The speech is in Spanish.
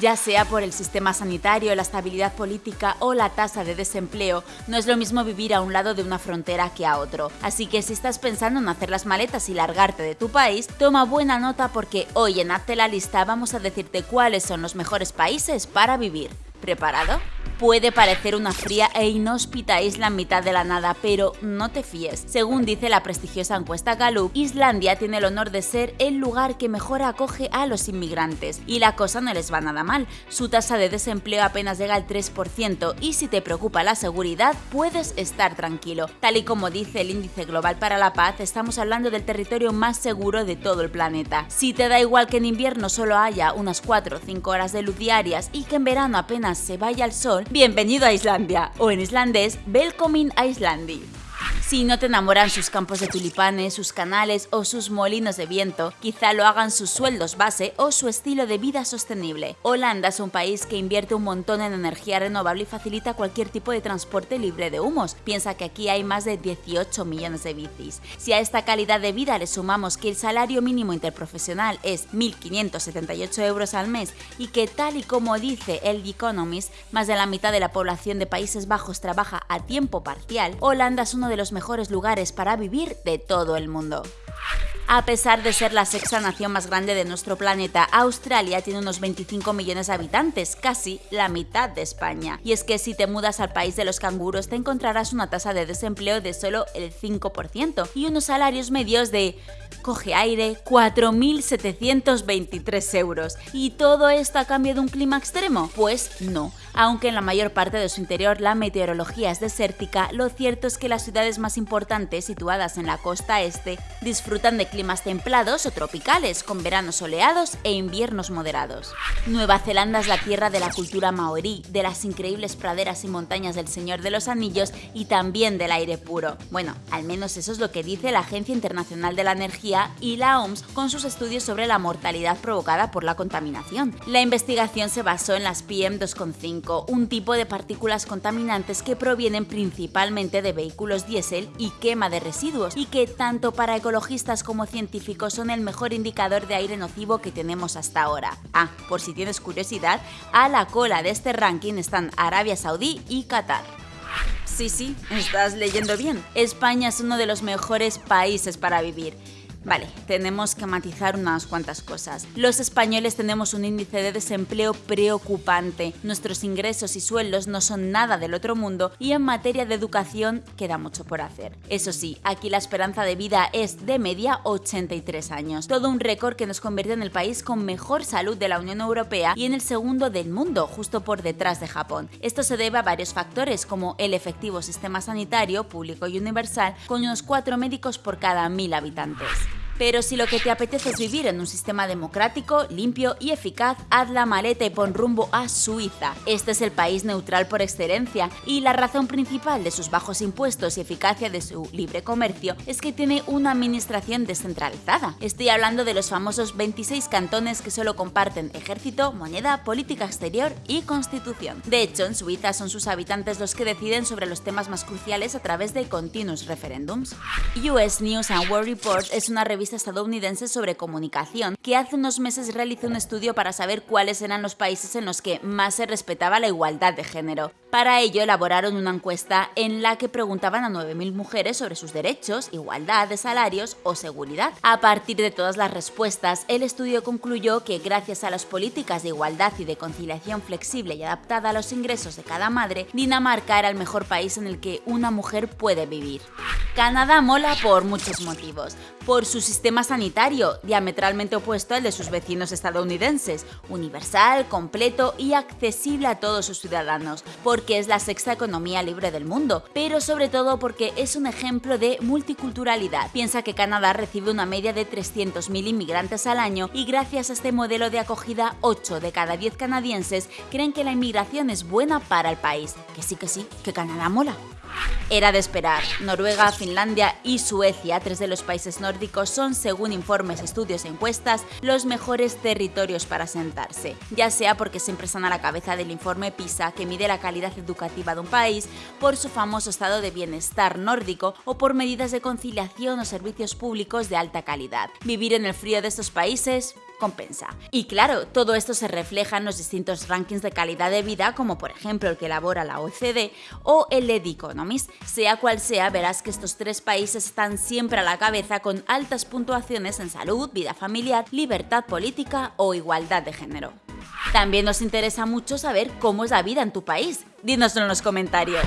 Ya sea por el sistema sanitario, la estabilidad política o la tasa de desempleo, no es lo mismo vivir a un lado de una frontera que a otro. Así que si estás pensando en hacer las maletas y largarte de tu país, toma buena nota porque hoy en Hazte la lista vamos a decirte cuáles son los mejores países para vivir. ¿Preparado? Puede parecer una fría e inhóspita isla en mitad de la nada, pero no te fíes. Según dice la prestigiosa encuesta Gallup, Islandia tiene el honor de ser el lugar que mejor acoge a los inmigrantes, y la cosa no les va nada mal. Su tasa de desempleo apenas llega al 3% y si te preocupa la seguridad, puedes estar tranquilo. Tal y como dice el Índice Global para la Paz, estamos hablando del territorio más seguro de todo el planeta. Si te da igual que en invierno solo haya unas 4 o 5 horas de luz diarias y que en verano apenas se vaya el sol, bienvenido a Islandia, o en islandés, Velkomin a Islandi. Si no te enamoran sus campos de tulipanes, sus canales o sus molinos de viento, quizá lo hagan sus sueldos base o su estilo de vida sostenible. Holanda es un país que invierte un montón en energía renovable y facilita cualquier tipo de transporte libre de humos. Piensa que aquí hay más de 18 millones de bicis. Si a esta calidad de vida le sumamos que el salario mínimo interprofesional es 1.578 euros al mes y que tal y como dice el The Economist, más de la mitad de la población de Países Bajos trabaja a tiempo parcial, Holanda es uno de los mejores lugares para vivir de todo el mundo. A pesar de ser la sexta nación más grande de nuestro planeta, Australia tiene unos 25 millones de habitantes, casi la mitad de España. Y es que si te mudas al país de los canguros te encontrarás una tasa de desempleo de solo el 5% y unos salarios medios de coge aire, 4.723 euros. ¿Y todo esto a cambio de un clima extremo? Pues no. Aunque en la mayor parte de su interior la meteorología es desértica, lo cierto es que las ciudades más importantes situadas en la costa este disfrutan de climas templados o tropicales, con veranos soleados e inviernos moderados. Nueva Zelanda es la tierra de la cultura maorí, de las increíbles praderas y montañas del Señor de los Anillos y también del aire puro. Bueno, al menos eso es lo que dice la Agencia Internacional de la Energía y la OMS con sus estudios sobre la mortalidad provocada por la contaminación. La investigación se basó en las PM2,5, un tipo de partículas contaminantes que provienen principalmente de vehículos diésel y quema de residuos y que tanto para ecologistas como científicos son el mejor indicador de aire nocivo que tenemos hasta ahora. Ah, por si tienes curiosidad, a la cola de este ranking están Arabia Saudí y Qatar. Sí, sí, estás leyendo bien. España es uno de los mejores países para vivir. Vale, tenemos que matizar unas cuantas cosas. Los españoles tenemos un índice de desempleo preocupante, nuestros ingresos y sueldos no son nada del otro mundo y en materia de educación queda mucho por hacer. Eso sí, aquí la esperanza de vida es de media 83 años, todo un récord que nos convierte en el país con mejor salud de la Unión Europea y en el segundo del mundo, justo por detrás de Japón. Esto se debe a varios factores como el efectivo sistema sanitario público y universal con unos 4 médicos por cada mil habitantes. Pero si lo que te apetece es vivir en un sistema democrático, limpio y eficaz, haz la maleta y pon rumbo a Suiza. Este es el país neutral por excelencia y la razón principal de sus bajos impuestos y eficacia de su libre comercio es que tiene una administración descentralizada. Estoy hablando de los famosos 26 cantones que solo comparten ejército, moneda, política exterior y constitución. De hecho, en Suiza son sus habitantes los que deciden sobre los temas más cruciales a través de continuos referéndums. US News and World Report es una revista estadounidense sobre comunicación, que hace unos meses realizó un estudio para saber cuáles eran los países en los que más se respetaba la igualdad de género. Para ello elaboraron una encuesta en la que preguntaban a 9.000 mujeres sobre sus derechos, igualdad de salarios o seguridad. A partir de todas las respuestas, el estudio concluyó que gracias a las políticas de igualdad y de conciliación flexible y adaptada a los ingresos de cada madre, Dinamarca era el mejor país en el que una mujer puede vivir. Canadá mola por muchos motivos. Por su sistema sanitario, diametralmente opuesto al de sus vecinos estadounidenses, universal, completo y accesible a todos sus ciudadanos, porque es la sexta economía libre del mundo, pero sobre todo porque es un ejemplo de multiculturalidad. Piensa que Canadá recibe una media de 300.000 inmigrantes al año y gracias a este modelo de acogida, 8 de cada 10 canadienses creen que la inmigración es buena para el país. Que sí, que sí, que Canadá mola. Era de esperar. Noruega, Finlandia y Suecia, tres de los países nórdicos, son, según informes, estudios e encuestas, los mejores territorios para sentarse, ya sea porque siempre están a la cabeza del informe PISA, que mide la calidad educativa de un país, por su famoso estado de bienestar nórdico o por medidas de conciliación o servicios públicos de alta calidad. Vivir en el frío de estos países compensa. Y claro, todo esto se refleja en los distintos rankings de calidad de vida, como por ejemplo el que elabora la OECD o el de The Economist. Sea cual sea, verás que estos tres países están siempre a la cabeza con altas puntuaciones en salud, vida familiar, libertad política o igualdad de género. También nos interesa mucho saber cómo es la vida en tu país. Dínoslo en los comentarios.